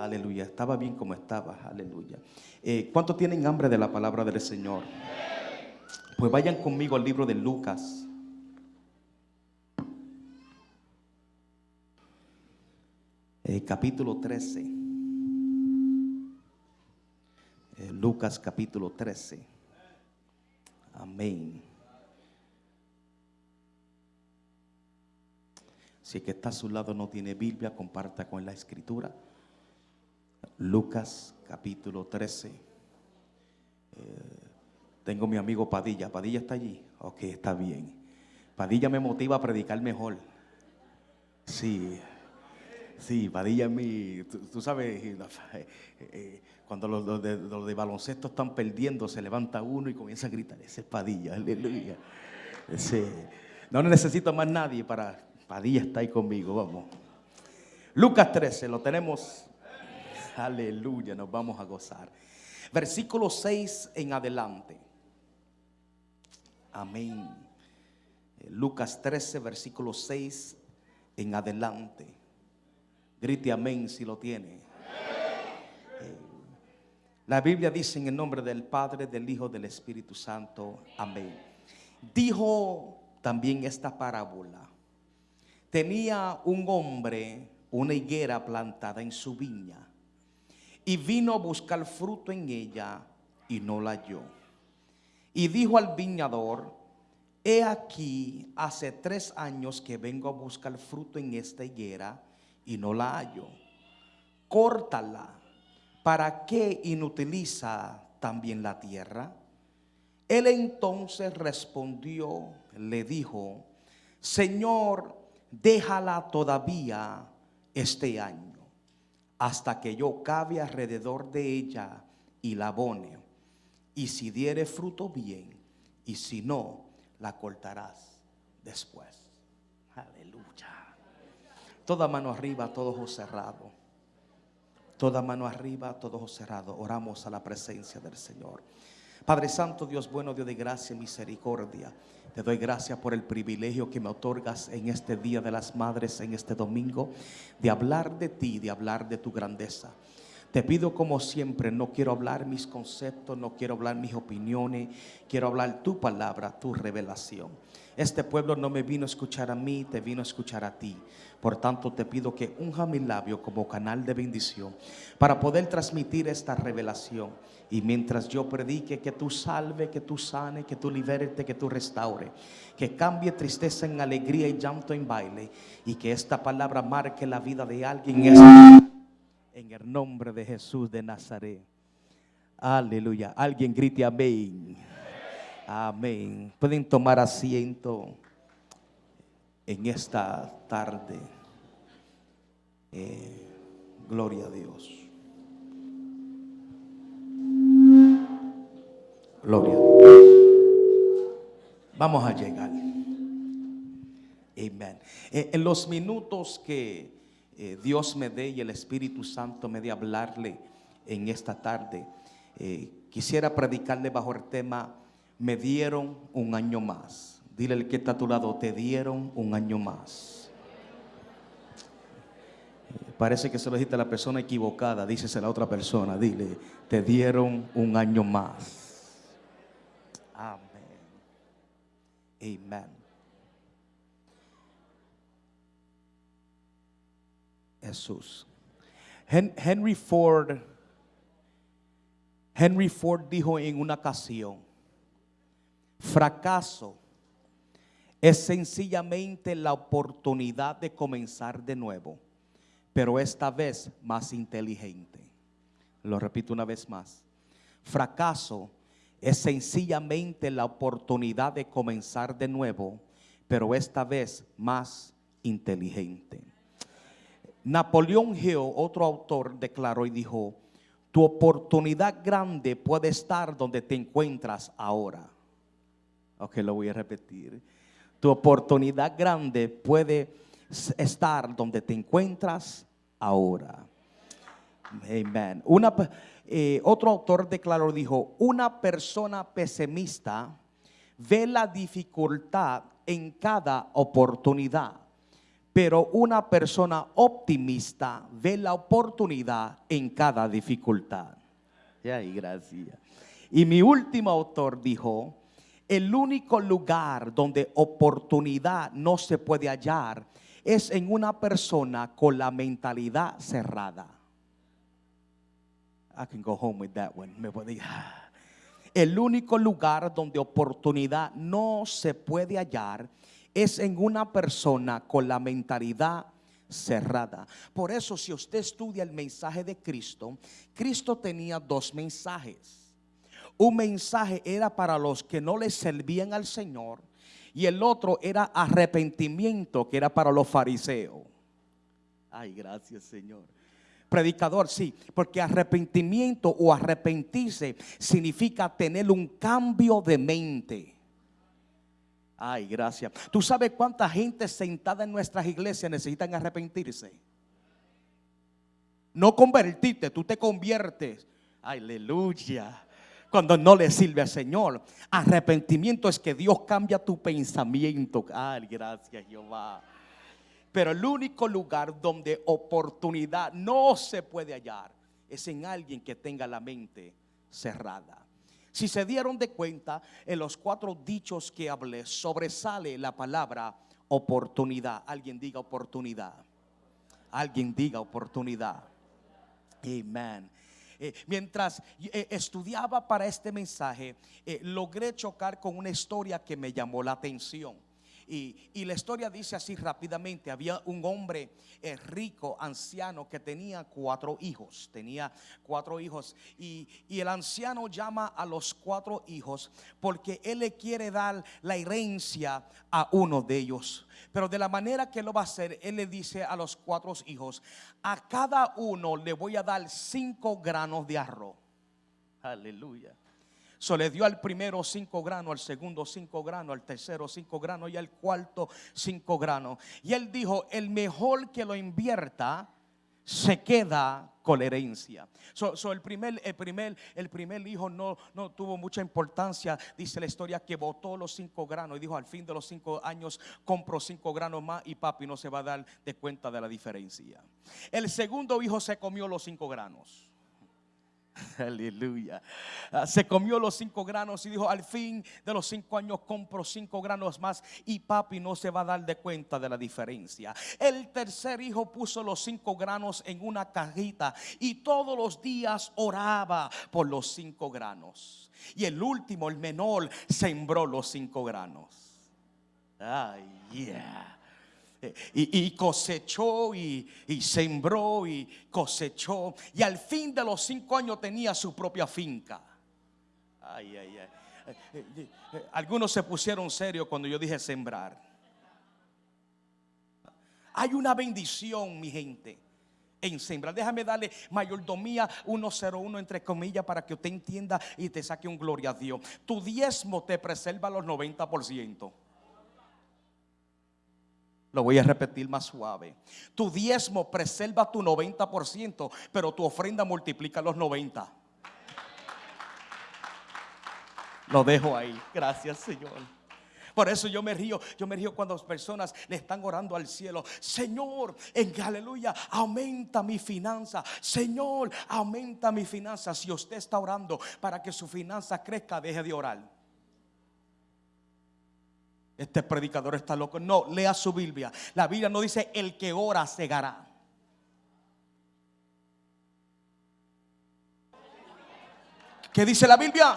Aleluya. Estaba bien como estaba. Aleluya. Eh, ¿Cuántos tienen hambre de la palabra del Señor? Pues vayan conmigo al libro de Lucas. Eh, capítulo 13. Eh, Lucas capítulo 13. Amén. Si el que está a su lado no tiene Biblia, comparta con la escritura. Lucas capítulo 13. Eh, tengo mi amigo Padilla. Padilla está allí. Ok, está bien. Padilla me motiva a predicar mejor. Sí, sí, Padilla es mi. Tú, sabes, eh, eh, cuando los, de, baloncesto están perdiendo, se levanta uno y comienza a gritar: Ese es Padilla, aleluya. no necesito más nadie para. Padilla está ahí conmigo, vamos. Lucas 13, lo tenemos Aleluya, nos vamos a gozar. Versículo 6 en adelante. Amén. Lucas 13, versículo 6 en adelante. Grite amén si lo tiene. Eh, la Biblia dice en el nombre del Padre, del Hijo, del Espíritu Santo. Amén. Dijo también esta parábola. Tenía un hombre una higuera plantada en su viña y vino a buscar fruto en ella y no la halló. Y dijo al viñador, he aquí, hace tres años que vengo a buscar fruto en esta higuera y no la hallo. Córtala, ¿para qué inutiliza también la tierra? Él entonces respondió, le dijo, Señor, déjala todavía este año hasta que yo cabe alrededor de ella y la abone. Y si diere fruto bien, y si no, la cortarás después. Aleluya. Toda mano arriba, todo ojo cerrado. Toda mano arriba, todo ojo cerrado. Oramos a la presencia del Señor. Padre Santo, Dios bueno, Dios de gracia y misericordia. Te doy gracias por el privilegio que me otorgas en este Día de las Madres, en este domingo, de hablar de ti, de hablar de tu grandeza. Te pido como siempre, no quiero hablar mis conceptos, no quiero hablar mis opiniones, quiero hablar tu palabra, tu revelación. Este pueblo no me vino a escuchar a mí, te vino a escuchar a ti. Por tanto, te pido que unja mi labio como canal de bendición para poder transmitir esta revelación. Y mientras yo predique, que tú salve, que tú sane, que tú liberte, que tú restaure. Que cambie tristeza en alegría y llanto en baile. Y que esta palabra marque la vida de alguien en el nombre de Jesús de Nazaret. Aleluya. Alguien grite amén. Amén. Pueden tomar asiento en esta tarde. Eh, gloria a Dios. Gloria. Vamos a llegar. Amén. Eh, en los minutos que eh, Dios me dé y el Espíritu Santo me dé hablarle en esta tarde, quisiera predicarle bajo el tema me dieron un año más. Dile al que está a tu lado, te dieron un año más. Parece que se lo dijiste a la persona equivocada, dícese a la otra persona, dile, te dieron un año más. Amén. Amén. Jesús. Henry Ford, Henry Ford dijo en una ocasión, Fracaso es sencillamente la oportunidad de comenzar de nuevo, pero esta vez más inteligente. Lo repito una vez más. Fracaso es sencillamente la oportunidad de comenzar de nuevo, pero esta vez más inteligente. Napoleón Hill, otro autor, declaró y dijo, tu oportunidad grande puede estar donde te encuentras ahora. Ok, lo voy a repetir. Tu oportunidad grande puede estar donde te encuentras ahora. Una, eh, otro autor declaró, dijo, una persona pesimista ve la dificultad en cada oportunidad, Pero una persona optimista ve la oportunidad en cada dificultad. Ay, gracias. Y mi último autor dijo, el único lugar donde oportunidad no se puede hallar es en una persona con la mentalidad cerrada. I can go home with that one. El único lugar donde oportunidad no se puede hallar es en una persona con la mentalidad cerrada. Por eso si usted estudia el mensaje de Cristo, Cristo tenía dos mensajes. Un mensaje era para los que no le servían al Señor y el otro era arrepentimiento, que era para los fariseos. Ay, gracias Señor. Predicador, sí, porque arrepentimiento o arrepentirse significa tener un cambio de mente. Ay, gracias. ¿Tú sabes cuánta gente sentada en nuestras iglesias necesitan arrepentirse? No convertirte, tú te conviertes. Aleluya cuando no le sirve al Señor. Arrepentimiento es que Dios cambia tu pensamiento. Ay, gracias Jehová. Pero el único lugar donde oportunidad no se puede hallar es en alguien que tenga la mente cerrada. Si se dieron de cuenta, en los cuatro dichos que hablé sobresale la palabra oportunidad. Alguien diga oportunidad. Alguien diga oportunidad. Amén. Eh, mientras eh, estudiaba para este mensaje, eh, logré chocar con una historia que me llamó la atención. Y, la historia dice así rápidamente, había un hombre eh, rico, anciano, que tenía cuatro hijos, tenía cuatro hijos. Y, y, el anciano llama a los cuatro hijos porque él le quiere dar la herencia a uno de ellos. Pero de la manera que lo va a hacer, él le dice a los cuatro hijos, a cada uno le voy a dar cinco granos de arroz. Aleluya. So le dio al primero cinco granos, al segundo cinco granos, al tercero cinco granos y al cuarto cinco granos. Y él dijo, el mejor que lo invierta se queda con la herencia. So, el, primer, el, primer, el primer hijo no, no tuvo mucha importancia, dice la historia, que botó los cinco granos y dijo, al fin de los cinco años compro cinco granos más y papi no se va a dar de cuenta de la diferencia. El segundo hijo se comió los cinco granos. Aleluya. Ah, se comió los cinco granos y dijo, al fin de los cinco años compro cinco granos más y papi no se va a dar de cuenta de la diferencia. El tercer hijo puso los cinco granos en una cajita y todos los días oraba por los cinco granos. Y el último, el menor, sembró los cinco granos. Ay, yeah y, cosechó y, sembró y cosechó. Y al fin de los cinco años tenía su propia finca. Ay, ay, ay. Algunos se pusieron serios cuando yo dije sembrar. Hay una bendición, mi gente, en sembrar. Déjame darle mayordomía 101 entre comillas para que usted entienda y te saque un gloria a Dios. Tu diezmo te preserva los 90%. Lo voy a repetir más suave. Tu diezmo preserva tu 90%, pero tu ofrenda multiplica los 90. Lo dejo ahí. Gracias, Señor. Por eso yo me río, yo me río cuando las personas le están orando al cielo. Señor, en aleluya, aumenta mi finanza. Señor, aumenta mi finanza. Si usted está orando para que su finanza crezca, deje de orar este predicador está loco. No, lea su Biblia. La Biblia no dice el que ora cegará. ¿Qué dice la Biblia?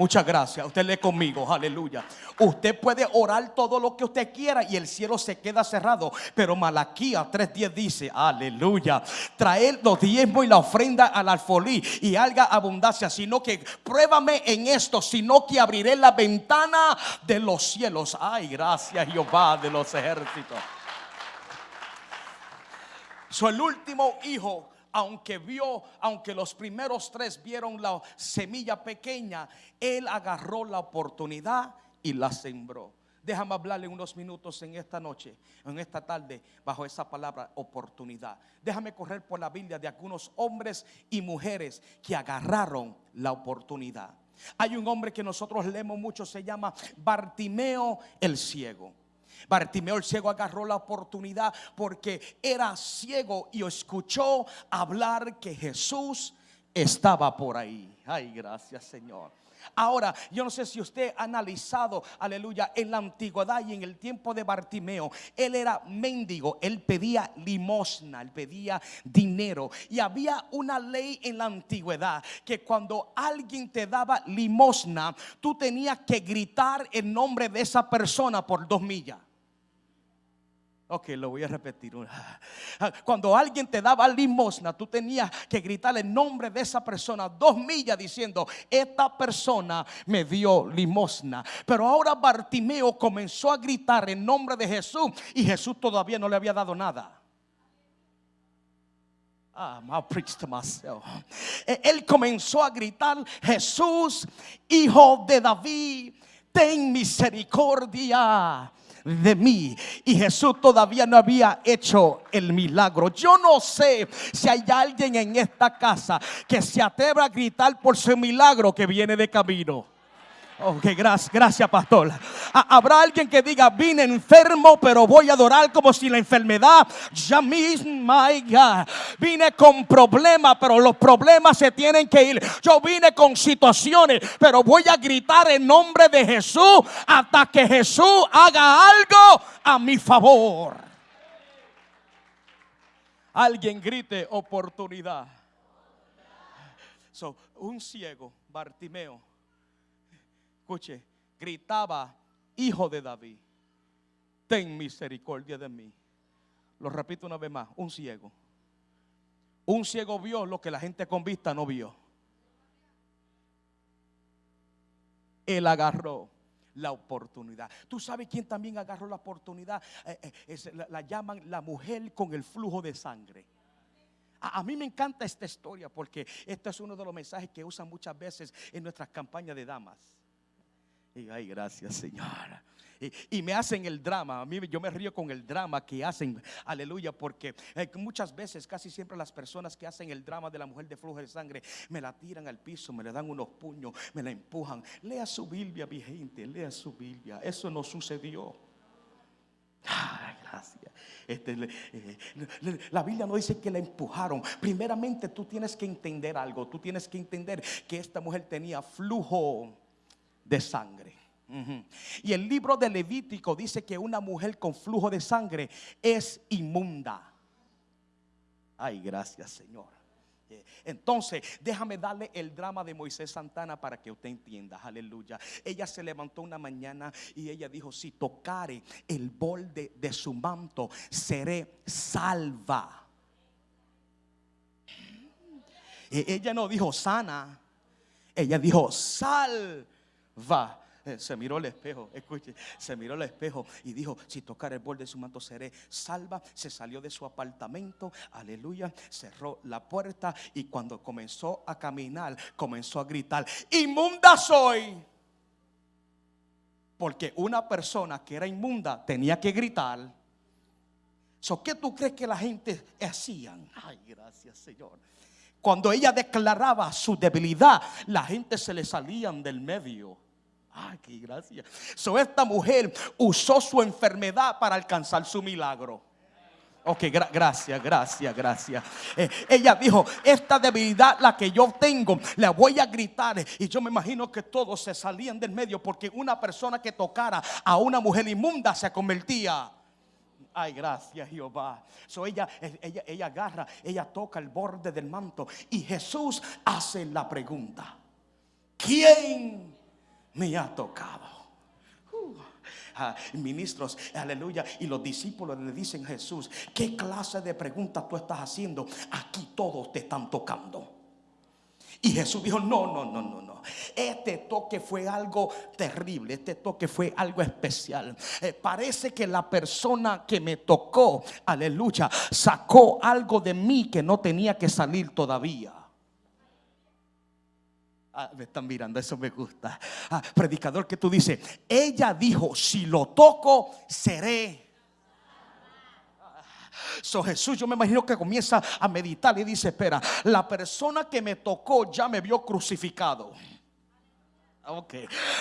Muchas gracias. Usted lee conmigo, aleluya. Usted puede orar todo lo que usted quiera y el cielo se queda cerrado. Pero Malaquía 3.10 dice, aleluya, traer los diezmos y la ofrenda al alfolí y haga abundancia, sino que pruébame en esto, sino que abriré la ventana de los cielos. Ay, gracias Jehová de los ejércitos. Soy el último hijo aunque vio, aunque los primeros tres vieron la semilla pequeña, él agarró la oportunidad y la sembró. Déjame hablarle unos minutos en esta noche, en esta tarde, bajo esa palabra oportunidad. Déjame correr por la Biblia de algunos hombres y mujeres que agarraron la oportunidad. Hay un hombre que nosotros leemos mucho, se llama Bartimeo el ciego. Bartimeo el ciego agarró la oportunidad porque era ciego y escuchó hablar que Jesús estaba por ahí. Ay, gracias Señor. Ahora, yo no sé si usted ha analizado, aleluya, en la antigüedad y en el tiempo de Bartimeo, él era mendigo, él pedía limosna, él pedía dinero. Y había una ley en la antigüedad que cuando alguien te daba limosna, tú tenías que gritar el nombre de esa persona por dos millas. Ok, lo voy a repetir. Cuando alguien te daba limosna, tú tenías que gritar el nombre de esa persona dos millas diciendo, esta persona me dio limosna. Pero ahora Bartimeo comenzó a gritar el nombre de Jesús y Jesús todavía no le había dado nada. Ah, e, Él comenzó a gritar, Jesús, hijo de David, ten misericordia de mí. Y Jesús todavía no había hecho el milagro. Yo no sé si hay alguien en esta casa que se atreva a gritar por su milagro que viene de camino. Ok, gracias, gracias, pastor. Habrá alguien que diga, vine enfermo, pero voy a adorar como si la enfermedad ya misma, vine con problemas, pero los problemas se tienen que ir. Yo vine con situaciones, pero voy a gritar en nombre de Jesús hasta que Jesús haga algo a mi favor. Alguien grite oportunidad. So, un ciego, Bartimeo escuche, gritaba, hijo de David, ten misericordia de mí. Lo repito una vez más, un ciego. Un ciego vio lo que la gente con vista no vio. Él agarró la oportunidad. ¿Tú sabes quién también agarró la oportunidad? Eh, eh, la, la, llaman la mujer con el flujo de sangre. A, a, mí me encanta esta historia porque este es uno de los mensajes que usan muchas veces en nuestras campañas de damas. Y ay, gracias, Señor. Y, me hacen el drama. A mí yo me río con el drama que hacen. Aleluya, porque eh, muchas veces, casi siempre las personas que hacen el drama de la mujer de flujo de sangre me la tiran al piso, me le dan unos puños, me la empujan. Lea su Biblia, mi gente, lea su Biblia. Eso no sucedió. Ay, gracias. Este, eh, la Biblia no dice que la empujaron. Primeramente tú tienes que entender algo. Tú tienes que entender que esta mujer tenía flujo de sangre. Y el libro de Levítico dice que una mujer con flujo de sangre es inmunda. Ay, gracias Señor. Entonces, déjame darle el drama de Moisés Santana para que usted entienda. Aleluya. Ella se levantó una mañana y ella dijo, si tocare el borde de su manto, seré salva. E, ella no dijo sana, ella dijo sal va. Eh, se miró al espejo, escuche, se miró al espejo y dijo, si tocar el borde de su manto seré salva. Se salió de su apartamento, aleluya, cerró la puerta y cuando comenzó a caminar, comenzó a gritar, inmunda soy. Porque una persona que era inmunda tenía que gritar. So, ¿Qué tú crees que la gente hacían? Ay, gracias Señor. Cuando ella declaraba su debilidad, la gente se le salían del medio. Ay, qué gracia. So, esta mujer usó su enfermedad para alcanzar su milagro. Ok, gracias, gracias, gracias. Eh, ella dijo, esta debilidad la que yo tengo, la voy a gritar. Y yo me imagino que todos se salían del medio porque una persona que tocara a una mujer inmunda se convertía. Ay, gracias Jehová. So ella, ella, ella agarra, ella toca el borde del manto y Jesús hace la pregunta. ¿Quién me ha tocado. Uh, ah, ministros, aleluya. Y los discípulos le dicen Jesús, ¿qué clase de pregunta tú estás haciendo? Aquí todos te están tocando. Y Jesús dijo, no, no, no, no, no. Este toque fue algo terrible, este toque fue algo especial. Eh, parece que la persona que me tocó, aleluya, sacó algo de mí que no tenía que salir todavía. Ah, me están mirando, eso me gusta. Ah, predicador que tú dices, ella dijo, si lo toco, seré. So Jesús, yo me imagino que comienza a meditar y dice, espera, la persona que me tocó ya me vio crucificado. Ok.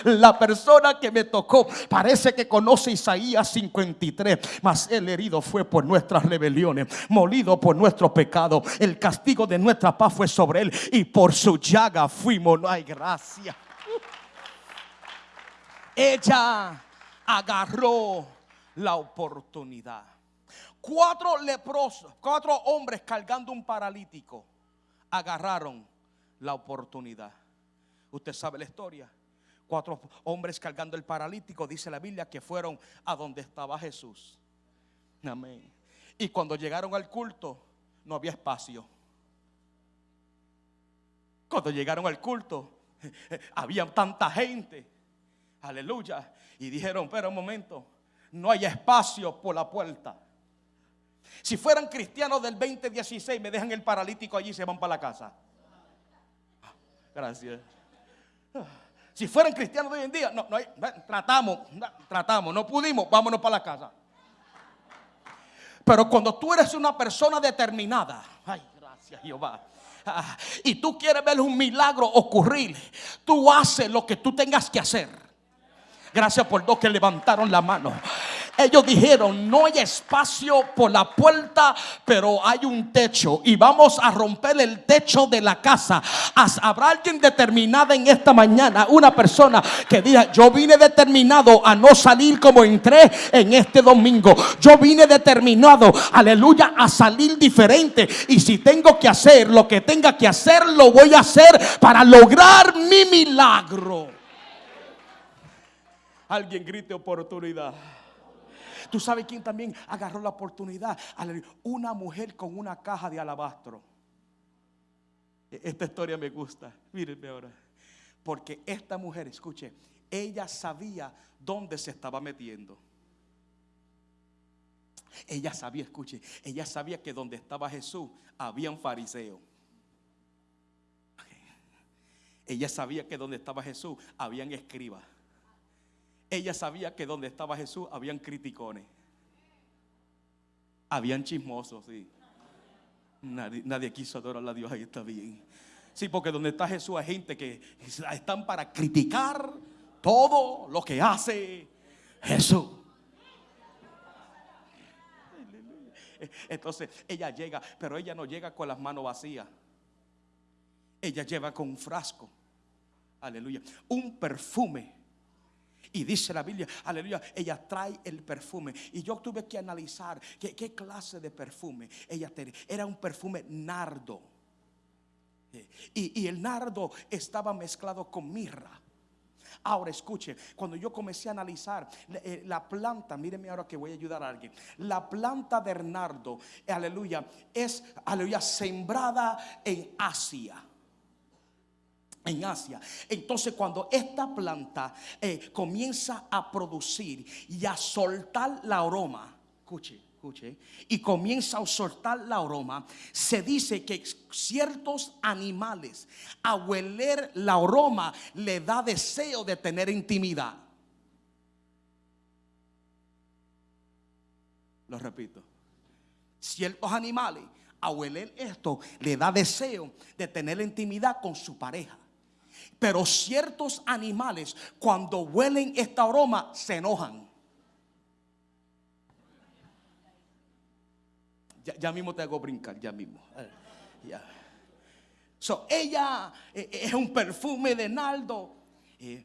La persona que me tocó parece que conoce Isaías 53. Mas el herido fue por nuestras rebeliones, molido por nuestro pecado. El castigo de nuestra paz fue sobre él y por su llaga fuimos. No hay gracia. Ella agarró la oportunidad. Cuatro leprosos, cuatro hombres cargando un paralítico, agarraron la oportunidad. Usted sabe la historia. Cuatro hombres cargando el paralítico, dice la Biblia, que fueron a donde estaba Jesús. Amén. Y cuando llegaron al culto, no había espacio. Cuando llegaron al culto, había tanta gente. Aleluya. Y dijeron, pero un momento, no hay espacio por la puerta. Si fueran cristianos del 2016, me dejan el paralítico allí y se van para la casa. Gracias. Si fueran cristianos de hoy en día, no, no hay, tratamos, tratamos, no pudimos, vámonos para la casa. Pero cuando tú eres una persona determinada, ay, gracias Jehová, ah, y tú quieres ver un milagro ocurrir, tú haces lo que tú tengas que hacer. Gracias por dos que levantaron la mano. Ellos dijeron, no hay espacio por la puerta, pero hay un techo y vamos a romper el techo de la casa. Habrá alguien determinada en esta mañana, una persona que diga, yo vine determinado a no salir como entré en este domingo. Yo vine determinado, aleluya, a salir diferente. Y si tengo que hacer lo que tenga que hacer, lo voy a hacer para lograr mi milagro. Alguien grite oportunidad. ¿Tú sabes quién también agarró la oportunidad? Una mujer con una caja de alabastro. E, esta historia me gusta. Mírenme ahora. Porque esta mujer, escuche, ella sabía dónde se estaba metiendo. Ella sabía, escuche, ella sabía que donde estaba Jesús había un fariseo. Ella sabía que donde estaba Jesús habían escribas. Ella sabía que donde estaba Jesús habían criticones. Habían chismosos, sí. Nadie, quiso adorar a Dios, ahí está bien. Sí, porque donde está Jesús hay gente que están para criticar todo lo que hace Jesús. Entonces ella llega, pero ella no llega con las manos vacías. Ella lleva con un frasco. Aleluya. Un perfume y dice la Biblia, aleluya, ella trae el perfume. Y yo tuve que analizar qué, clase de perfume ella tenía. Era un perfume nardo. Y, el nardo estaba mezclado con mirra. Ahora escuche, cuando yo comencé a analizar eh, la planta, míreme ahora que voy a ayudar a alguien. La planta de nardo, aleluya, es, aleluya, sembrada en Asia en Asia. Entonces cuando esta planta eh, comienza a producir y a soltar la aroma, escuche, escuche, y comienza a soltar la aroma, se dice que ciertos animales a hueler la aroma le da deseo de tener intimidad. Lo repito. Ciertos animales a hueler esto le da deseo de tener intimidad con su pareja. Pero ciertos animales cuando huelen esta aroma se enojan. Ya, mismo te hago brincar, ya mismo. Eh, ya. Ella eh, eh, es un perfume de naldo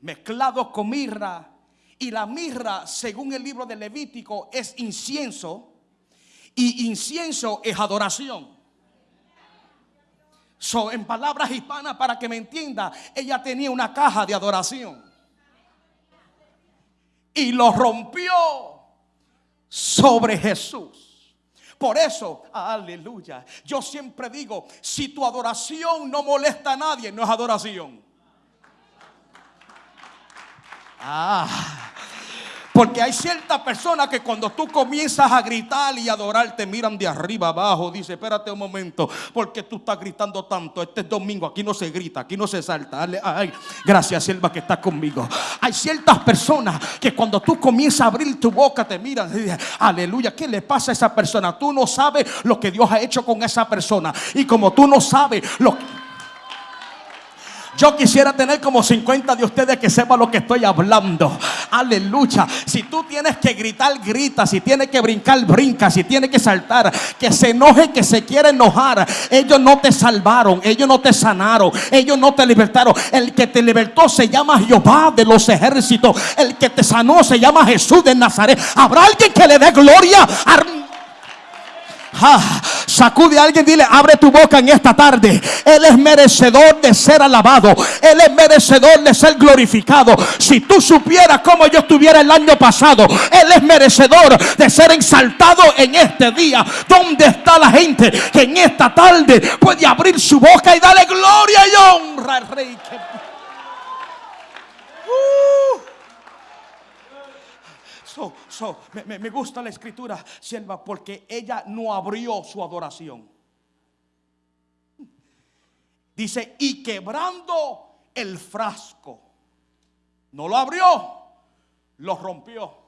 mezclado con mirra. Y la mirra, según el libro de Levítico, es incienso. Y incienso es adoración. So, en palabras hispanas, para que me entienda, ella tenía una caja de adoración. Y lo rompió sobre Jesús. Por eso, aleluya, yo siempre digo, si tu adoración no molesta a nadie, no es adoración. Ah. Porque hay ciertas personas que cuando tú comienzas a gritar y adorar, te miran de arriba abajo. Dice, espérate un momento, porque tú estás gritando tanto. Este es domingo, aquí no se grita, aquí no se salta. Ay, gracias, sierva, que está conmigo. Hay ciertas personas que cuando tú comienzas a abrir tu boca, te miran y dicen, aleluya, ¿qué le pasa a esa persona? Tú no sabes lo que Dios ha hecho con esa persona. Y como tú no sabes lo que Yo quisiera tener como 50 de ustedes que sepan lo que estoy hablando. Aleluya. Si tú tienes que gritar, grita. Si tienes que brincar, brinca. Si tienes que saltar, que se enoje, que se quiere enojar. Ellos no te salvaron. Ellos no te sanaron. Ellos no te libertaron. El que te libertó se llama Jehová de los ejércitos. El que te sanó se llama Jesús de Nazaret. ¿Habrá alguien que le dé gloria? Sacude a alguien, dile, abre tu boca en esta tarde. Él es merecedor de ser alabado. Él es merecedor de ser glorificado. Si tú supieras cómo yo estuviera el año pasado, Él es merecedor de ser exaltado en este día. ¿Dónde está la gente que en esta tarde puede abrir su boca y darle gloria y honra al Rey? Me, gusta la escritura, sierva, porque ella no abrió su adoración. Dice, y quebrando el frasco, no lo abrió, lo rompió.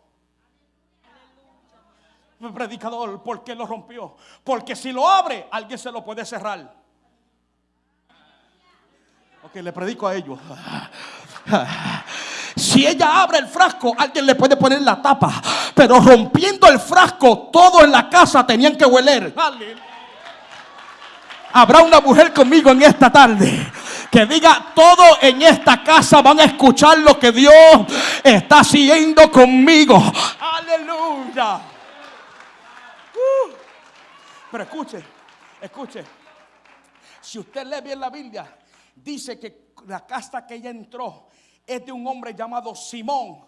Predicador, ¿por qué lo rompió? Porque si lo abre, alguien se lo puede cerrar. Ok, le predico a ellos. Si ella abre el frasco, alguien le puede poner la tapa. Pero rompiendo el frasco, todos en la casa tenían que hueler. Habrá una mujer conmigo en esta tarde que diga todo en esta casa van a escuchar lo que Dios está haciendo conmigo. Aleluya. Uh. Pero escuche, escuche. Si usted lee bien la Biblia, dice que la casa que ella entró es de un hombre llamado Simón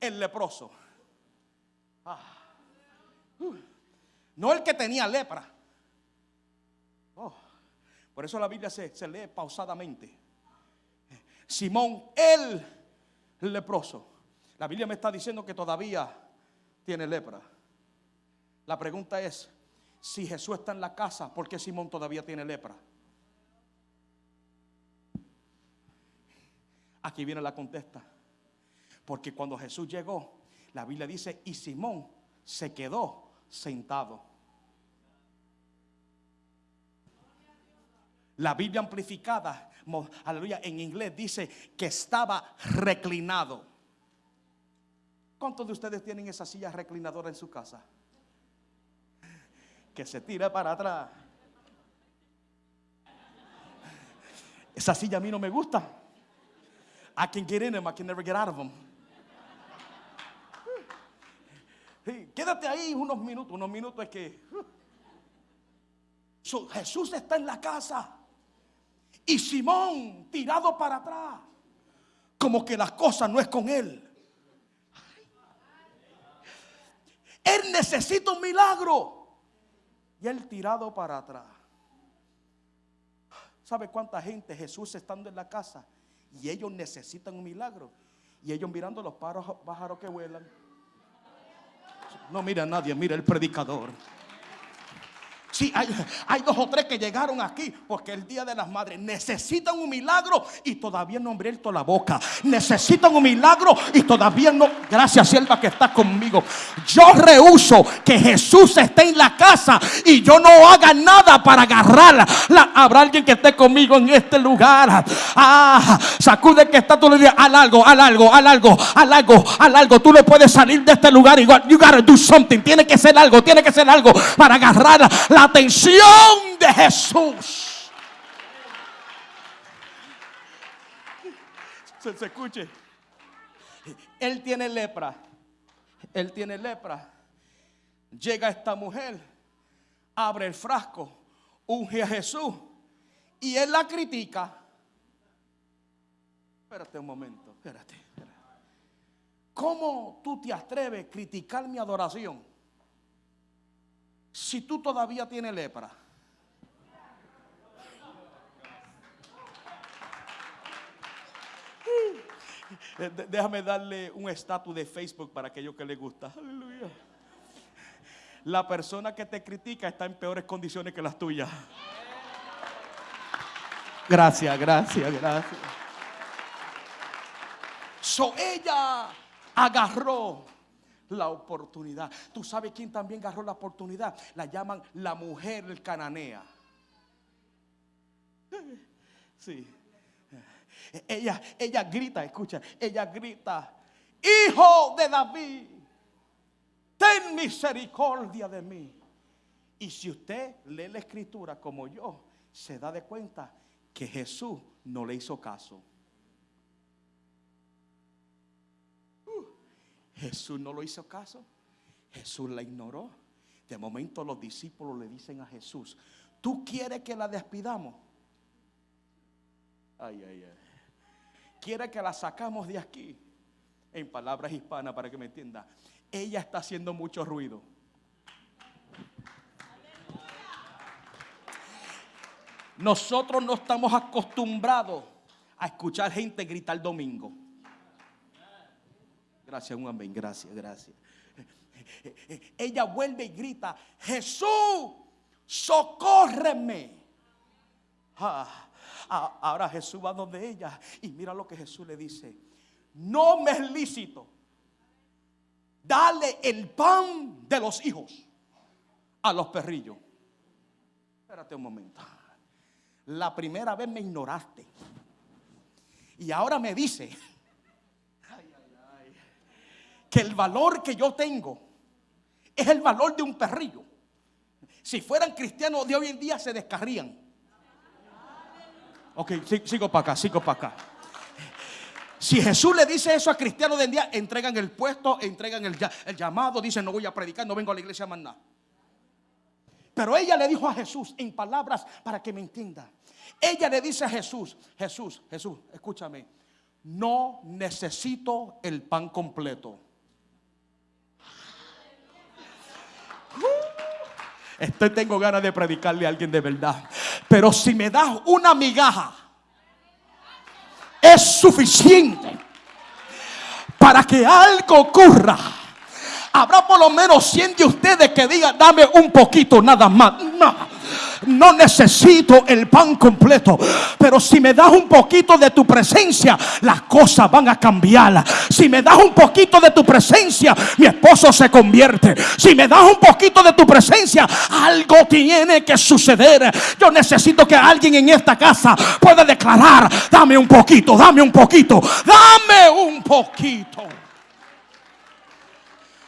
el leproso. Ah. Uh. No el que tenía lepra. Oh. Por eso la Biblia se, se lee pausadamente. Simón el leproso. La Biblia me está diciendo que todavía tiene lepra. La pregunta es, si Jesús está en la casa, ¿por qué Simón todavía tiene lepra? Aquí viene la contesta. Porque cuando Jesús llegó, la Biblia dice, y Simón se quedó sentado. La Biblia amplificada, aleluya, en inglés dice que estaba reclinado. ¿Cuántos de ustedes tienen esa silla reclinadora en su casa? Que se tira para atrás. Esa silla a mí no me gusta. I can get in them, I can never get out of them. quédate ahí unos minutos, unos minutos es que Jesús está en la casa y Simón tirado para atrás, como que las cosas no es con él. Él necesita un milagro y él tirado para atrás. ¿Sabe cuánta gente Jesús estando en la casa y ellos necesitan un milagro. Y ellos mirando los pájaros que vuelan. No mira a nadie, mira el predicador. Sí, hay, dos o tres que llegaron aquí porque el Día de las Madres necesitan un milagro y todavía no han abierto la boca. Necesitan un milagro y todavía no. Gracias, sierva, que está conmigo. Yo rehuso que Jesús esté en la casa y yo no haga nada para agarrarla. Habrá alguien que esté conmigo en este lugar. Ah, sacude que está tú le digas, al algo, al algo, al algo, al algo, al algo. Tú no puedes salir de este lugar igual. You gotta do something. Tiene que ser algo, tiene que ser algo para agarrar la atención de Jesús. Se, se escuche. Él tiene lepra. Él tiene lepra. Llega esta mujer, abre el frasco, unge a Jesús y él la critica. Espérate un momento, espérate. espérate. ¿Cómo tú te atreves a criticar mi adoración? Si tú todavía tienes lepra? Déjame darle un estatus de Facebook para aquellos que les gusta. Aleluya. La persona que te critica está en peores condiciones que las tuyas. Gracias, gracias, gracias. So ella agarró la oportunidad. ¿Tú sabes quién también agarró la oportunidad? La llaman la mujer cananea. Sí. ella, ella grita, escucha, ella grita, hijo de David, ten misericordia de mí. Y si usted lee la escritura como yo, se da de cuenta que Jesús no le hizo caso. Uh, Jesús no lo hizo caso. Jesús la ignoró. De momento los discípulos le dicen a Jesús, ¿tú quieres que la despidamos? Ay, ay, ay. ¿Quiere que la sacamos de aquí? En palabras hispanas para que me entienda. Ella está haciendo mucho ruido. Nosotros no estamos acostumbrados a escuchar gente gritar domingo. Gracias, un amén, gracias, gracias. Ella vuelve y grita, Jesús, socórreme. Ah, ah, ahora Jesús va donde ella y mira lo que Jesús le dice. No me es lícito. Dale el pan de los hijos a los perrillos. Espérate un momento. La primera vez me ignoraste. Y ahora me dice que el valor que yo tengo es el valor de un perrillo. Si fueran cristianos de hoy en día se descarrían. Ok, sigo para acá, sigo para acá. Si Jesús le dice eso a cristianos de hoy en día, entregan el puesto, entregan el, llamado, dicen no voy a predicar, no vengo a la iglesia más nada. Pero ella le dijo a Jesús en palabras para que me entienda. Ella le dice a Jesús, Jesús, Jesús, escúchame, no necesito el pan completo. Estoy tengo ganas de predicarle a alguien de verdad. Pero si me das una migaja, es suficiente para que algo ocurra Habrá por lo menos 100 de ustedes que digan, dame un poquito nada más. No necesito el pan completo. Pero si me das un poquito de tu presencia, las cosas van a cambiar. Si me das un poquito de tu presencia, mi esposo se convierte. Si me das un poquito de tu presencia, algo tiene que suceder. Yo necesito que alguien en esta casa pueda declarar, dame un poquito, dame un poquito, dame un poquito.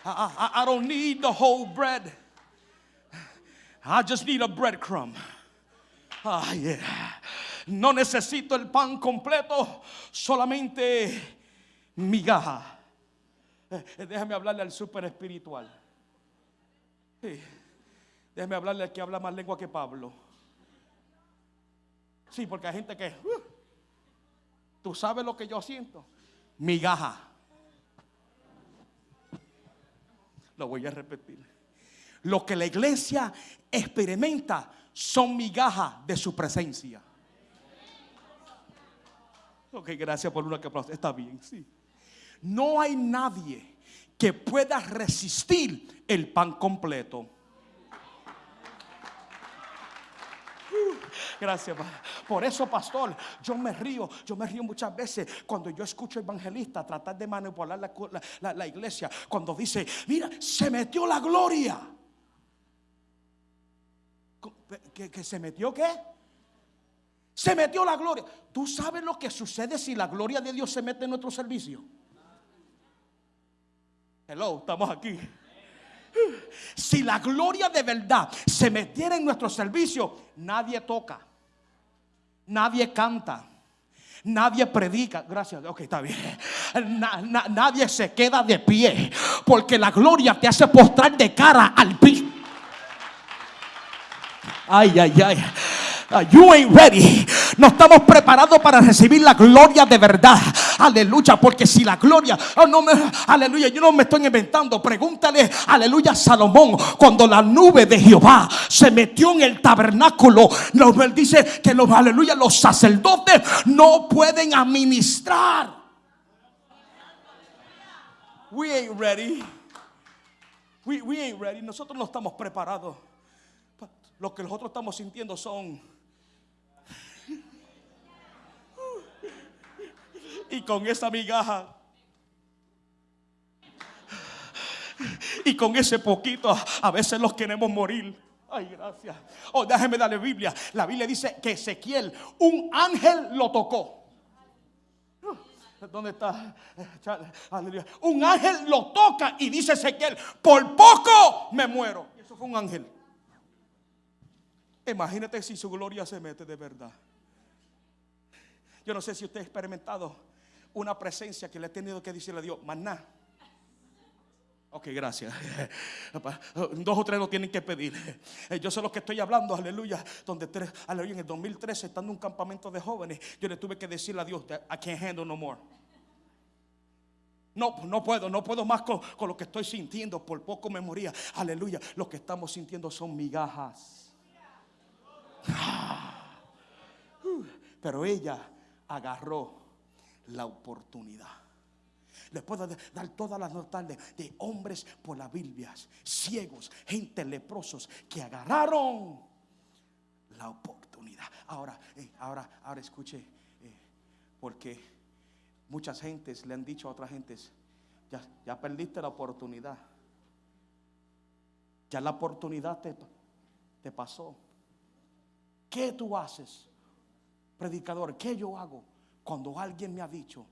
I, I, don't need the whole bread. I just need a breadcrumb. Ah. No necesito el pan completo, solamente migaja. Eh, déjame hablarle al super espiritual. Sí. Déjame hablarle al que habla más lengua que Pablo. Sí, porque hay gente que, uh, tú sabes lo que yo siento. Migaja. Lo voy a repetir. Lo que la iglesia experimenta son migajas de su presencia. Ok, gracias por una que aplauso. Está bien, sí. No hay nadie que pueda resistir el pan completo. Gracias. Por eso, pastor, yo me río. Yo me río muchas veces cuando yo escucho evangelista tratar de manipular la, iglesia. Cuando dice, mira, se metió la gloria. ¿Que, se metió qué? Se metió la gloria. ¿Tú sabes lo que sucede si la gloria de Dios se mete en nuestro servicio? Hello, estamos aquí. Si la gloria de verdad se metiera en nuestro servicio, nadie toca, nadie canta. Nadie predica, gracias, ok, está bien. nadie se queda de pie, porque la gloria te hace postrar de cara al piso. Ay, ay, ay. Uh, you ain't ready. No estamos preparados para recibir la gloria de verdad. Aleluya, porque si la gloria, oh, no me, aleluya, yo no me estoy inventando. Pregúntale, aleluya, Salomón, cuando la nube de Jehová se metió en el tabernáculo, nos dice que los, aleluya, los sacerdotes no pueden administrar. We ain't ready. We, we ain't ready. Nosotros no estamos preparados. Lo que nosotros estamos sintiendo son y con esa migaja y con ese poquito a veces los queremos morir. Ay, gracias. Oh, déjeme darle Biblia. La Biblia dice que Ezequiel, un ángel lo tocó. ¿Dónde está? Un ángel lo toca y dice Ezequiel, por poco me muero. Y eso fue un ángel. Imagínate si su gloria se mete de verdad. Yo no sé si usted ha experimentado una presencia que le ha tenido que decirle a Dios, maná. Ok, gracias. Dos o tres lo tienen que pedir. Yo sé lo que estoy hablando, aleluya. Donde tres, aleluya, en el 2013, estando en un campamento de jóvenes, yo le tuve que decirle a Dios, I can't handle no more. No, no puedo, no puedo más con, con lo que estoy sintiendo. Por poco me moría. Aleluya. Lo que estamos sintiendo son migajas. Pero ella agarró la oportunidad. Le puedo dar todas las notas de, hombres por las Biblias, ciegos, gente leprosos que agarraron la oportunidad. Ahora, eh, ahora, ahora escuche, eh, porque muchas gentes le han dicho a otras gentes, ya, ya perdiste la oportunidad. Ya la oportunidad te, te pasó. ¿Qué tú haces, predicador? ¿Qué yo hago cuando alguien me ha dicho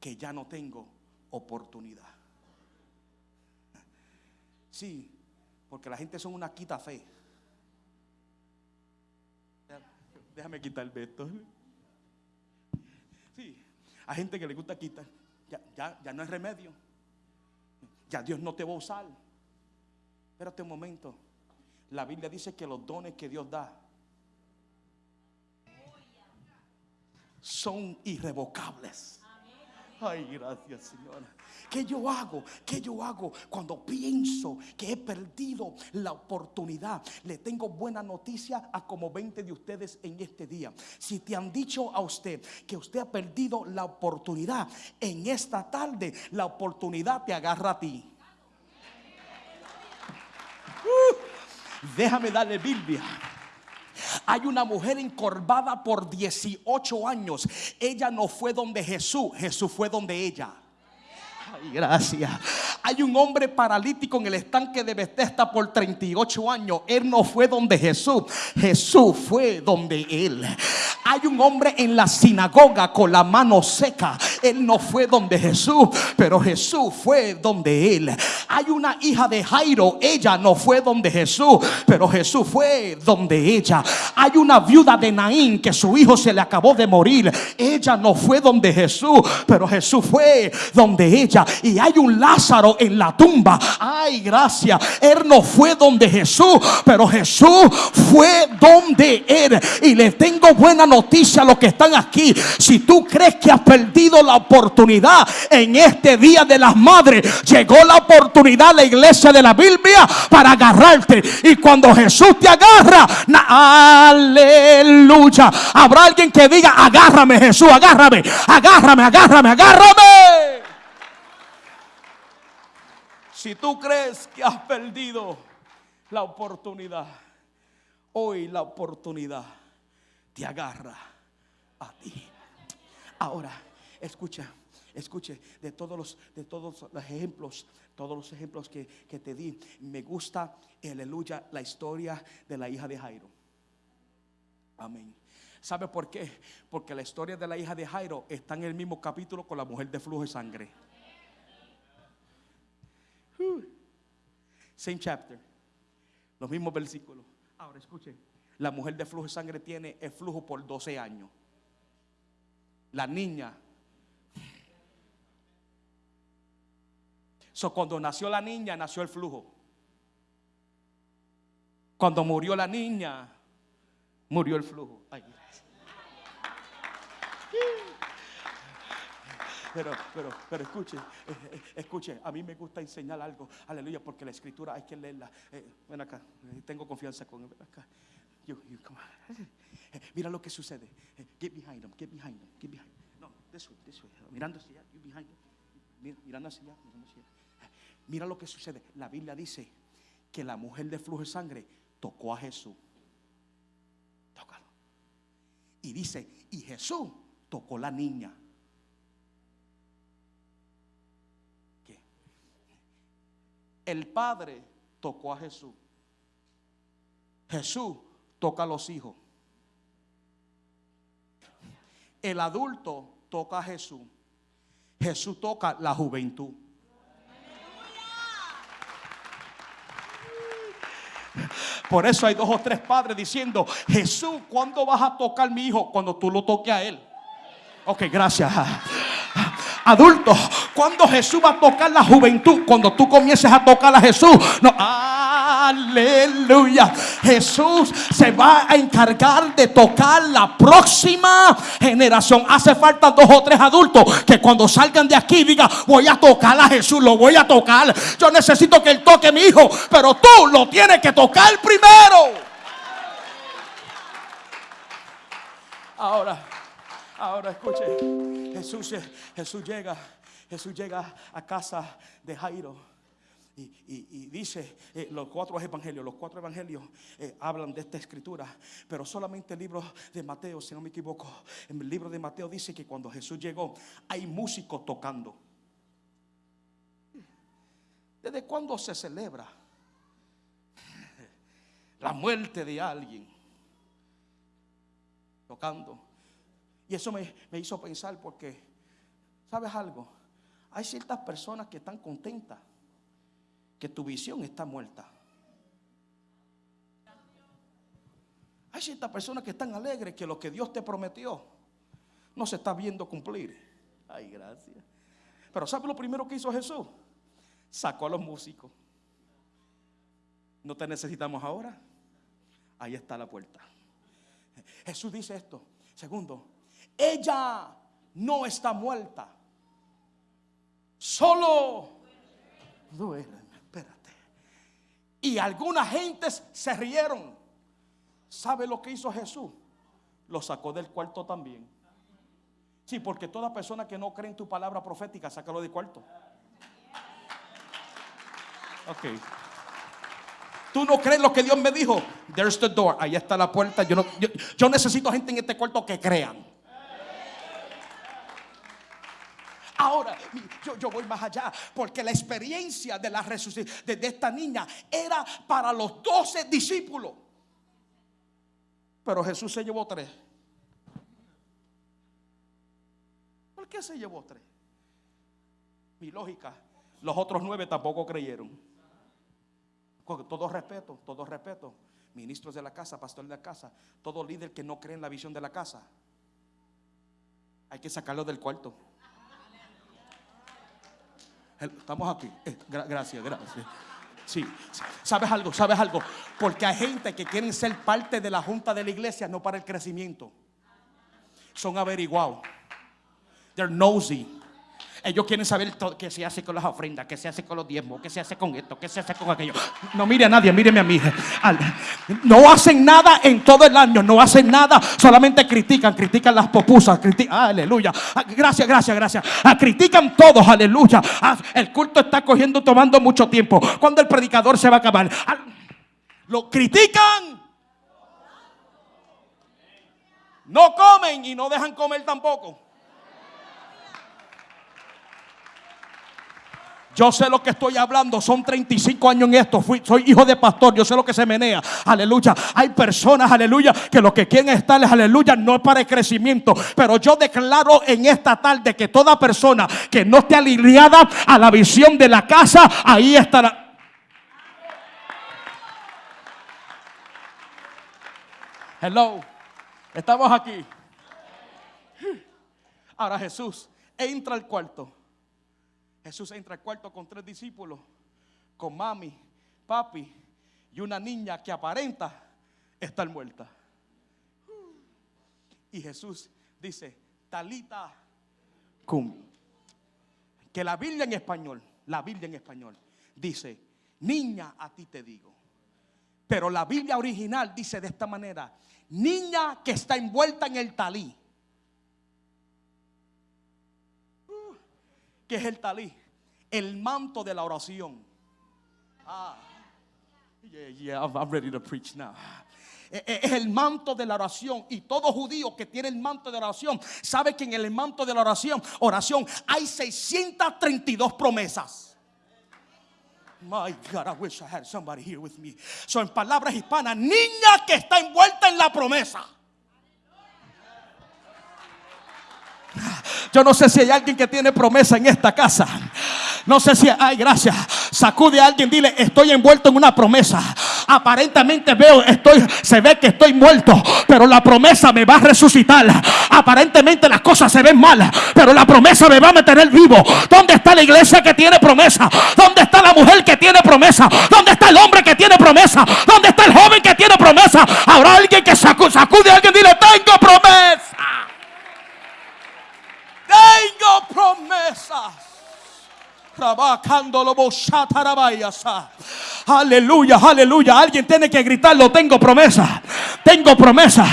que ya no tengo oportunidad. Sí, porque la gente son una quita fe. Déjame quitar el veto. Sí, hay gente que le gusta quitar. Ya, ya, ya no hay remedio. Ya Dios no te va a usar. Espérate un momento. La Biblia dice que los dones que Dios da son irrevocables. Ay, gracias, Señora. ¿Qué yo hago? ¿Qué yo hago cuando pienso que he perdido la oportunidad? Le tengo buena noticia a como 20 de ustedes en este día. Si te han dicho a usted que usted ha perdido la oportunidad en esta tarde, la oportunidad te agarra a ti. Uh, déjame darle Biblia. Hay una mujer encorvada por 18 años. Ella no fue donde Jesús, Jesús fue donde ella. Ay, gracias. Hay un hombre paralítico en el estanque de Bethesda por 38 años. Él no fue donde Jesús, Jesús fue donde él. Hay un hombre en la sinagoga con la mano seca. Él no fue donde Jesús, pero Jesús fue donde él. Hay una hija de Jairo, ella no fue donde Jesús, pero Jesús fue donde ella. Hay una viuda de Naín que su hijo se le acabó de morir. Ella no fue donde Jesús, pero Jesús fue donde ella. Y hay un Lázaro en la tumba. Ay, gracias. Él no fue donde Jesús, pero Jesús fue donde él. Y le tengo buena noticia a los que están aquí. Si tú crees que has perdido la oportunidad en este día de las madres, llegó la oportunidad la iglesia de la Biblia para agarrarte. Y cuando Jesús te agarra, aleluya. Habrá alguien que diga, agárrame Jesús, agárrame, agárrame, agárrame, agárrame. Si tú crees que has perdido la oportunidad, hoy la oportunidad te agarra a ti. Ahora, escucha, escuche, de todos los, de todos los ejemplos, todos los ejemplos que, que te di, me gusta, aleluya, la historia de la hija de Jairo. Amén. ¿Sabe por qué? Porque la historia de la hija de Jairo está en el mismo capítulo con la mujer de flujo de sangre. Same chapter. Los mismos versículos. Ahora escuchen. La mujer de flujo de sangre tiene el flujo por 12 años. La niña. So, cuando nació la niña, nació el flujo. Cuando murió la niña, murió el flujo. Pero, pero, pero escuche, eh, eh, escuche, a mí me gusta enseñar algo, aleluya, porque la escritura hay que leerla. Eh, ven acá, tengo confianza con él. acá. Mira lo que sucede. Get behind him, get behind him, get behind him. No, this way, this way. Mirando hacia allá, you behind him. Mirando hacia allá, mirando hacia allá. Mira lo que sucede. La Biblia dice que la mujer de flujo de sangre tocó a Jesús. Tócalo. Y dice, y Jesús tocó la niña. ¿Qué? El Padre tocó a Jesús. Jesús toca a los hijos. El adulto toca a Jesús. Jesús toca la juventud. Por eso hay dos o tres padres diciendo, Jesús, ¿cuándo vas a tocar mi hijo? Cuando tú lo toques a él. Ok, gracias. Adultos, cuando Jesús va a tocar la juventud, cuando tú comiences a tocar a Jesús, no, aleluya. Jesús se va a encargar de tocar la próxima generación. Hace falta dos o tres adultos que cuando salgan de aquí digan, voy a tocar a Jesús, lo voy a tocar. Yo necesito que él toque a mi hijo, pero tú lo tienes que tocar primero. Ahora. Ahora escuche, Jesús, Jesús llega, Jesús llega a casa de Jairo. Y, dice eh, los cuatro evangelios, los cuatro evangelios eh, hablan de esta escritura, pero solamente el libro de Mateo, si no me equivoco, en el libro de Mateo dice que cuando Jesús llegó hay músicos tocando. ¿Desde cuándo se celebra la muerte de alguien? Tocando. Y eso me, hizo pensar porque, ¿sabes algo? Hay ciertas personas que están contentas que tu visión está muerta. Hay ciertas personas que están alegres que lo que Dios te prometió no se está viendo cumplir. Ay, gracias. Pero ¿sabe lo primero que hizo Jesús? Sacó a los músicos. No te necesitamos ahora. Ahí está la puerta. Jesús dice esto. Segundo, ella no está muerta. Solo duele. Espérate. Y algunas gentes se rieron. ¿Sabe lo que hizo Jesús? Lo sacó del cuarto también. Sí, porque toda persona que no cree en tu palabra profética, sácalo del cuarto. Ok. Tú no crees lo que Dios me dijo. There's the door. Ahí está la puerta. Yo, yo necesito gente en este cuarto que crean. Ahora, yo, voy más allá, porque la experiencia de la resucitación de, esta niña era para los doce discípulos. Pero Jesús se llevó tres. ¿Por qué se llevó tres? Mi lógica, los otros nueve tampoco creyeron. Con todo respeto, todo respeto. Ministros de la casa, pastor de la casa, todo líder que no cree en la visión de la casa, hay que sacarlo del cuarto. Estamos aquí. Eh, gracias, gracias. Sí, ¿sabes algo? ¿Sabes algo? Porque hay gente que quieren ser parte de la junta de la iglesia, no para el crecimiento. Son averiguados. They're nosy. Ellos quieren saber qué se hace con las ofrendas, qué se hace con los diezmos, qué se hace con esto, qué se hace con aquello. No mire a nadie, míreme a mí. No hacen nada en todo el año, no hacen nada, solamente critican, critican las popusas, critican, aleluya. Ah, gracias, gracias, gracias. Ah, critican todos, aleluya. Ah, el culto está cogiendo, tomando mucho tiempo. Cuando el predicador se va a acabar, lo critican. No comen y no dejan comer tampoco. Yo sé lo que estoy hablando. Son 35 años en esto. Soy hijo de pastor. Yo sé lo que se menea. Aleluya. Hay personas, aleluya, que lo que quieren estar, aleluya, no es para el crecimiento. Pero yo declaro en esta tarde que toda persona que no esté alineada a la visión de la casa, ahí estará. Hello. Estamos aquí. Ahora Jesús entra al cuarto. Jesús entra al cuarto con tres discípulos, con mami, papi y una niña que aparenta estar muerta. Y Jesús dice, Talita cum. Que la Biblia en español, la Biblia en español, dice, niña a ti te digo. Pero la Biblia original dice de esta manera, niña que está envuelta en el talí. ¿Qué es el talí? El manto de la oración. Ah, yeah, yeah, I'm ready to preach now e, e, es el manto de la oración. Y todo judío que tiene el manto de la oración sabe que en el manto de la oración, oración, hay 632 promesas. My God, I wish I had somebody here with me. Son palabras hispanas, niña que está envuelta en la promesa. Yo no sé si hay alguien que tiene promesa en esta casa. No sé si, ay, gracias. Sacude a alguien, dile, estoy envuelto en una promesa. Aparentemente veo, estoy, se ve que estoy muerto, pero la promesa me va a resucitar. Aparentemente las cosas se ven mal, pero la promesa me va a mantener vivo. ¿Dónde está la iglesia que tiene promesa? ¿Dónde está la mujer que tiene promesa? ¿Dónde está el hombre que tiene promesa? ¿Dónde está el joven que tiene promesa? Habrá alguien que sacude, sacude a alguien, dile, tengo promesa. Tengo promesas. Aleluya, aleluya. Alguien tiene que gritarlo. Tengo promesa. Tengo promesa.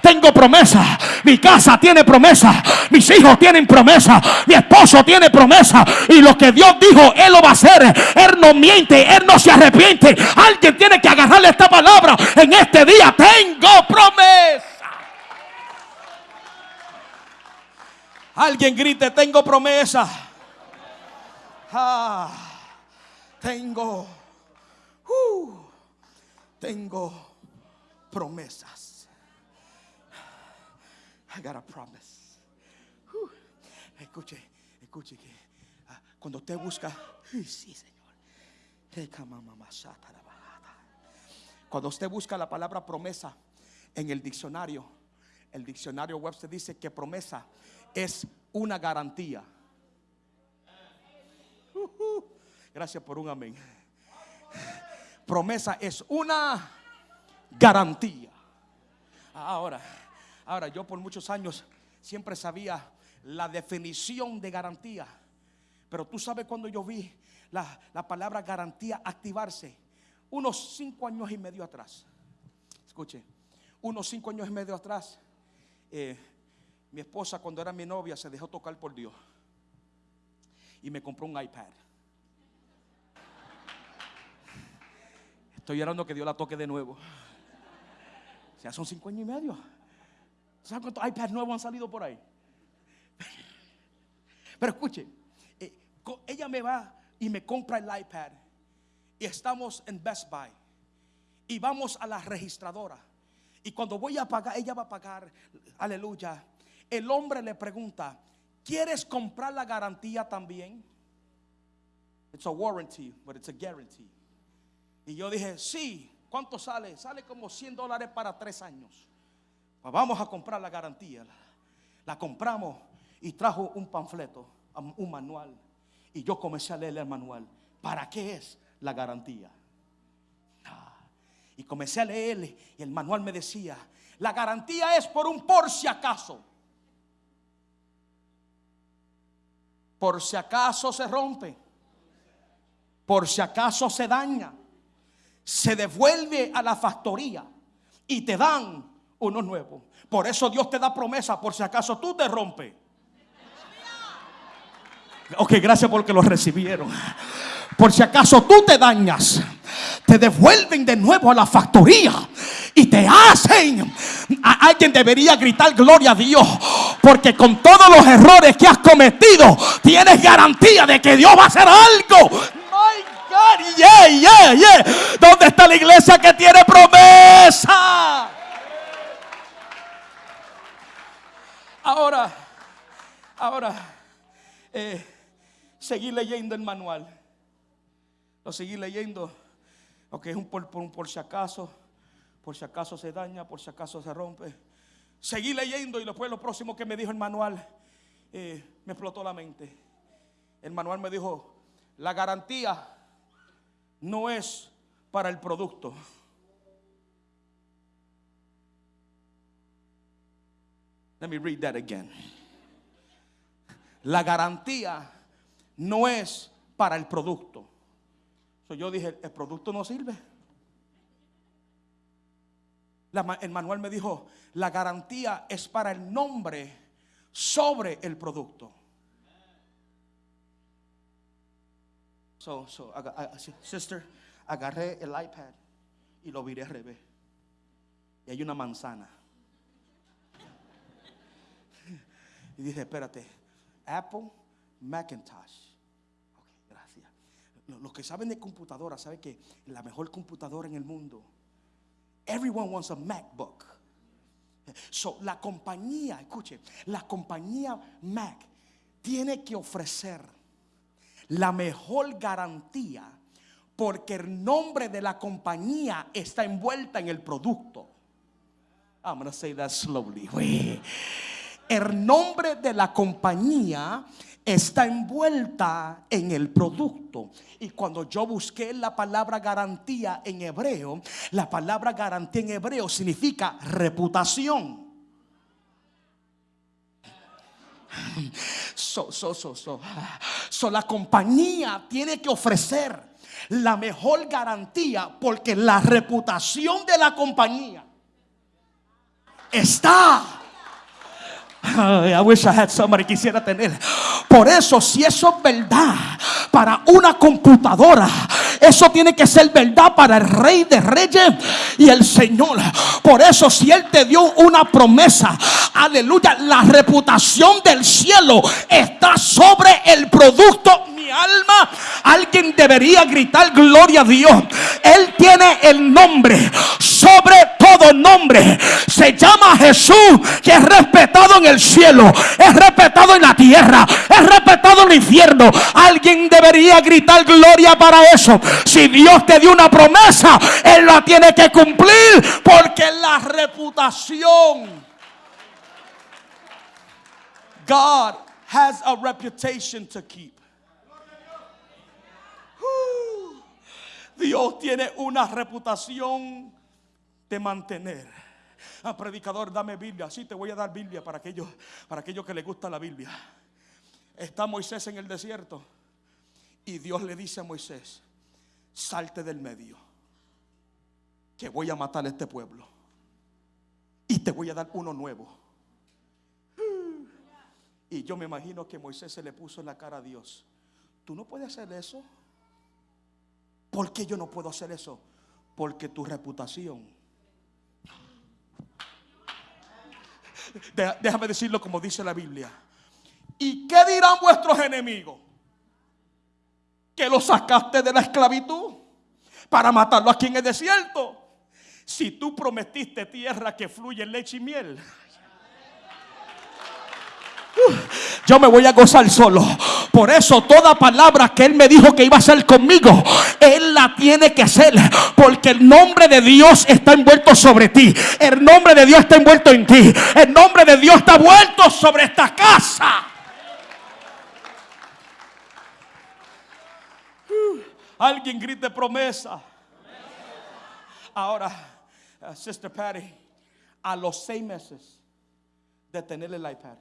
Tengo promesa. Mi casa tiene promesa. Mis hijos tienen promesa. Mi esposo tiene promesa. Y lo que Dios dijo, Él lo va a hacer. Él no miente. Él no se arrepiente. Alguien tiene que agarrarle esta palabra en este día. Tengo promesa. Alguien grite, tengo promesa. Ah, tengo, uh, tengo promesas. I got a promise. Escuche, escuche que ah, cuando usted busca, sí, Señor. Cuando usted busca la palabra promesa en el diccionario, el diccionario Webster dice que promesa es una garantía Gracias por un amén. Promesa es una garantía. Ahora, ahora yo por muchos años siempre sabía la definición de garantía. Pero tú sabes cuando yo vi la, palabra garantía activarse, unos cinco años y medio atrás. Escuche, unos cinco años y medio atrás, eh, mi esposa cuando era mi novia se dejó tocar por Dios y me compró un iPad. Estoy llorando que Dios la toque de nuevo. Ya son cinco años y medio. ¿Saben cuántos iPads nuevos han salido por ahí? Pero escuche, eh, ella me va y me compra el iPad. Y estamos en Best Buy. Y vamos a la registradora. Y cuando voy a pagar, ella va a pagar, aleluya. El hombre le pregunta, ¿quieres comprar la garantía también? It's a warranty, but it's a guarantee. Y yo dije, sí, ¿cuánto sale? Sale como 100 dólares para tres años. Pues vamos a comprar la garantía. La, compramos y trajo un panfleto, un manual. Y yo comencé a leer el manual. ¿Para qué es la garantía? Y comencé a leerle y el manual me decía, la garantía es por un por si acaso. Por si acaso se rompe. Por si acaso se daña se devuelve a la factoría y te dan uno nuevo. Por eso Dios te da promesa por si acaso tú te rompes. Ok, gracias porque lo recibieron. Por si acaso tú te dañas, te devuelven de nuevo a la factoría y te hacen. A alguien debería gritar gloria a Dios, porque con todos los errores que has cometido, tienes garantía de que Dios va a hacer algo Yeah, yeah, yeah. ¿Dónde está la iglesia que tiene promesa? Ahora, ahora, eh, seguí leyendo el manual. Lo seguí leyendo. Ok, es un por, por, por si acaso, por si acaso se daña, por si acaso se rompe. Seguí leyendo y después lo próximo que me dijo el manual, eh, me explotó la mente. El manual me dijo, la garantía no es para el producto. Let me read that again. La garantía no es para el producto. Yo dije, el producto no sirve. el manual me dijo, la garantía es para el nombre sobre el producto. So, so, sister, agarré el iPad y lo viré al revés. Y hay una manzana. Y dije, espérate, Apple Macintosh. Los que saben de computadora saben que la mejor computadora en el mundo, everyone wants a MacBook. So, la compañía, escuche, la compañía Mac tiene que ofrecer la mejor garantía porque el nombre de la compañía está envuelta en el producto. I'm going to say that slowly. El nombre de la compañía está envuelta en el producto. Y cuando yo busqué la palabra garantía en hebreo, la palabra garantía en hebreo significa reputación. So, so, so, so. So la compañía tiene que ofrecer la mejor garantía porque la reputación de la compañía está. I wish I had somebody quisiera tener. Por eso, si eso es verdad para una computadora, eso tiene que ser verdad para el Rey de Reyes y el Señor. Por eso, si Él te dio una promesa, aleluya, la reputación del cielo está sobre el producto alma, alguien debería gritar gloria a Dios. Él tiene el nombre sobre todo nombre. Se llama Jesús, que es respetado en el cielo, es respetado en la tierra, es respetado en el infierno. Alguien debería gritar gloria para eso. Si Dios te dio una promesa, Él la tiene que cumplir porque la reputación. God has a reputation to keep. Dios tiene una reputación de mantener. Ah, predicador, dame Biblia. Sí, te voy a dar Biblia para aquellos, para aquellos que les gusta la Biblia. Está Moisés en el desierto y Dios le dice a Moisés, salte del medio, que voy a matar a este pueblo y te voy a dar uno nuevo. Y yo me imagino que Moisés se le puso en la cara a Dios. ¿Tú no puedes hacer eso? ¿Por qué yo no puedo hacer eso? Porque tu reputación. Déjame decirlo como dice la Biblia. ¿Y qué dirán vuestros enemigos? Que lo sacaste de la esclavitud para matarlo aquí en el desierto. Si tú prometiste tierra que fluye leche y miel. Yo me voy a gozar solo. Por eso toda palabra que Él me dijo que iba a hacer conmigo, Él la tiene que hacer. Porque el nombre de Dios está envuelto sobre ti. El nombre de Dios está envuelto en ti. El nombre de Dios está envuelto sobre esta casa. Uh, alguien grite promesa. Ahora, uh, Sister Patty, a los seis meses de tener el iPad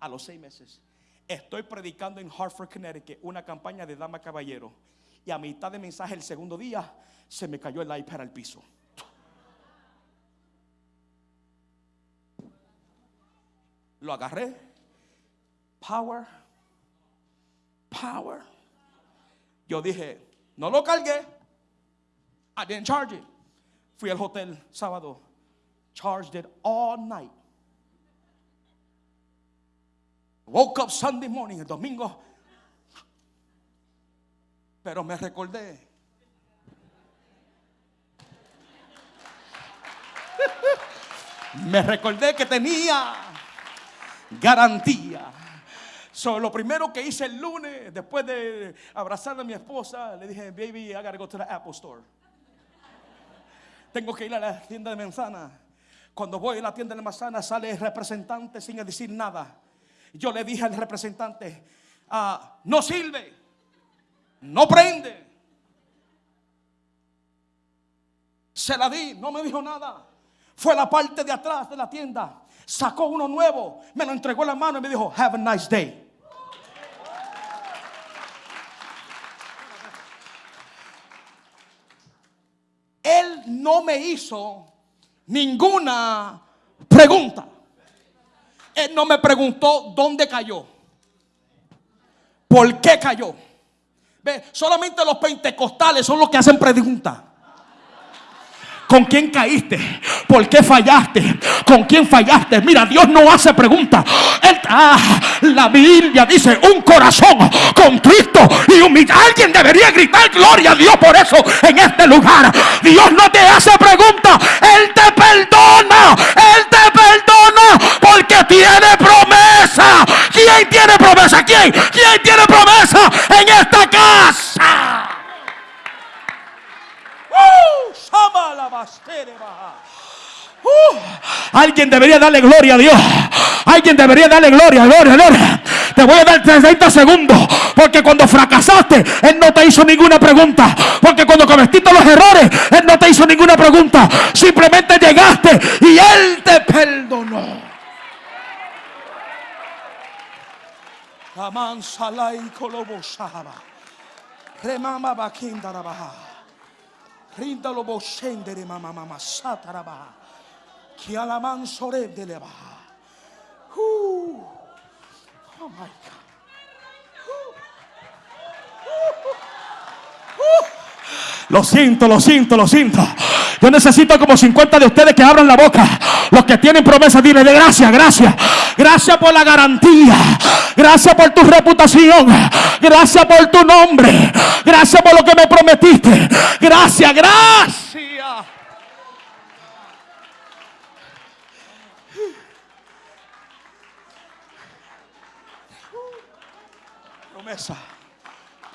a los seis meses. Estoy predicando en Hartford, Connecticut, una campaña de dama caballero. Y a mitad de mensaje el segundo día se me cayó el iPad al piso. Lo agarré. Power. Power. Yo dije, no lo cargué. I didn't charge it. Fui al hotel sábado. Charged it all night. Woke up Sunday morning, el domingo. Pero me recordé. me recordé que tenía garantía. So, lo primero que hice el lunes, después de abrazar a mi esposa, le dije, baby, I gotta go to the Apple Store. Tengo que ir a la tienda de manzana. Cuando voy a la tienda de manzana, sale el representante sin decir nada. Yo le dije al representante, ah, no sirve, no prende. Se la di, no me dijo nada. Fue la parte de atrás de la tienda, sacó uno nuevo, me lo entregó en la mano y me dijo, have a nice day. Él no me hizo ninguna pregunta. Él no me preguntó dónde cayó. ¿Por qué cayó? Ve, solamente los pentecostales son los que hacen preguntas. ¿Con quién caíste? ¿Por qué fallaste? ¿Con quién fallaste? Mira, Dios no hace preguntas. Ah, la Biblia dice un corazón con Cristo y humillado. Alguien debería gritar gloria a Dios por eso en este lugar. Dios no te hace preguntas. Él te perdona. Él te perdona porque tiene promesa. ¿Quién tiene promesa? quién? ¿Quién tiene promesa en esta casa? Uh, alguien debería darle gloria a Dios. Alguien debería darle gloria, gloria, gloria. Te voy a dar 30 segundos. Porque cuando fracasaste, Él no te hizo ninguna pregunta. Porque cuando cometiste los errores, Él no te hizo ninguna pregunta. Simplemente llegaste y Él te perdonó. Amansalai kolobosaba. Remama bakindarabaha. Rindalo boshendere mama mama satarabaha. Kialaman sore delebaha. Oh my God. Lo siento, lo siento, lo siento. Yo necesito como 50 de ustedes que abran la boca. Los que tienen promesa, dile de gracias, gracias. Gracias por la garantía. Gracias por tu reputación. Gracias por tu nombre. Gracias por lo que me prometiste. Gracias, gracias. Promesa.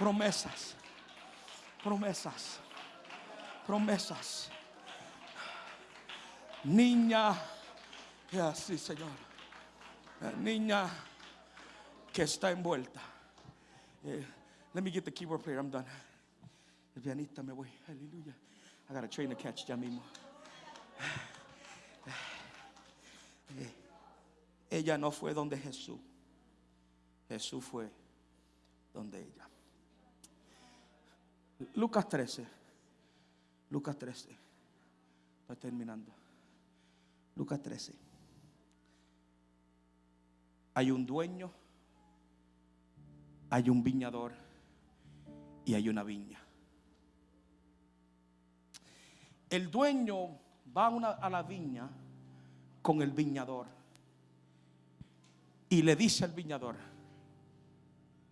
Promesas. Promesas. Promesas. Niña. Así, Señor. Niña que está envuelta. Eh, let me get the keyboard player. I'm done. El pianista me voy. Aleluya. I got a train to catch ya mismo. Eh, ella no fue donde Jesús. Jesús fue donde ella. Lucas 13. Lucas 13. Estoy terminando. Lucas 13. Hay un dueño, hay un viñador y hay una viña. El dueño va a, la viña con el viñador y le dice al viñador,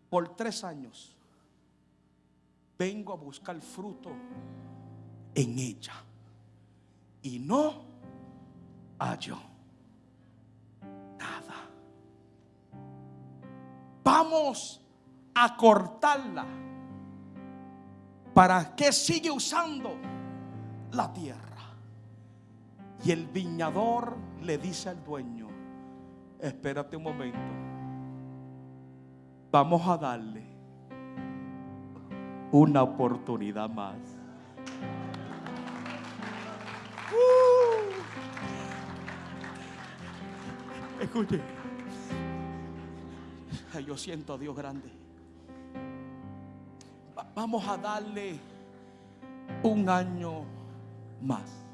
por tres años vengo a buscar fruto en ella y no hallo nada. Vamos a cortarla. ¿Para que sigue usando la tierra? Y el viñador le dice al dueño, espérate un momento vamos a darle una oportunidad más. Uh. Escuche, yo siento a Dios grande. Vamos a darle un año más.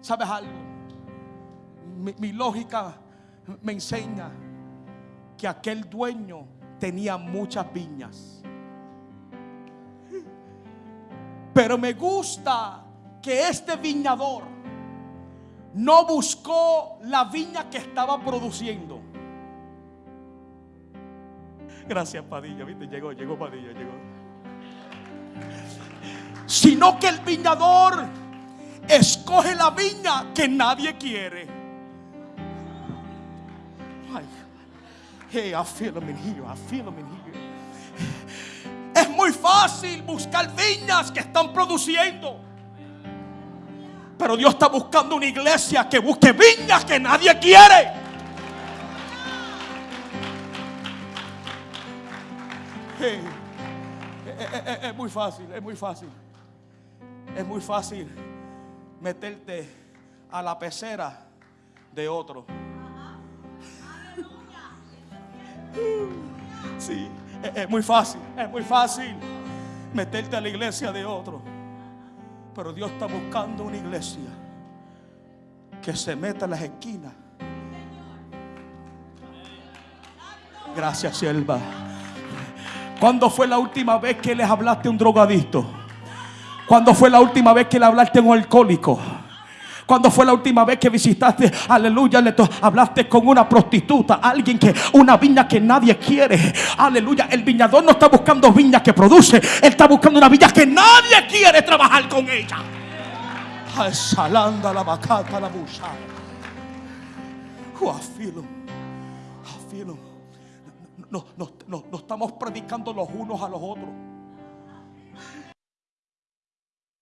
¿Sabes algo? mi lógica me enseña que aquel dueño tenía muchas viñas. Pero me gusta que este viñador no buscó la viña que estaba produciendo. Gracias, Padilla. ¿Viste? Llegó, llegó Padilla, llegó. Sino que el viñador escoge la viña que nadie quiere. Hey, I feel them in. I feel them in. Es muy fácil buscar viñas que están produciendo. Pero Dios está buscando una iglesia que busque viñas que nadie quiere. Hey, es, muy fácil, es muy fácil. Es muy fácil meterte a la pecera de otro. Sí, es, muy fácil, es muy fácil meterte a la iglesia de otro. Pero Dios está buscando una iglesia que se meta en las esquinas. Gracias, sierva. ¿Cuándo fue la última vez que les hablaste a un drogadicto? ¿Cuándo fue la última vez que le hablaste a un alcohólico? Cuando fue la última vez que visitaste, aleluya, le hablaste con una prostituta, alguien que, una viña que nadie quiere. Aleluya, el viñador no está buscando viña que produce, él está buscando una viña que nadie quiere trabajar con ella. Salanda la bacata la Oh, I feel him. I feel him. no, no estamos predicando los unos a los otros.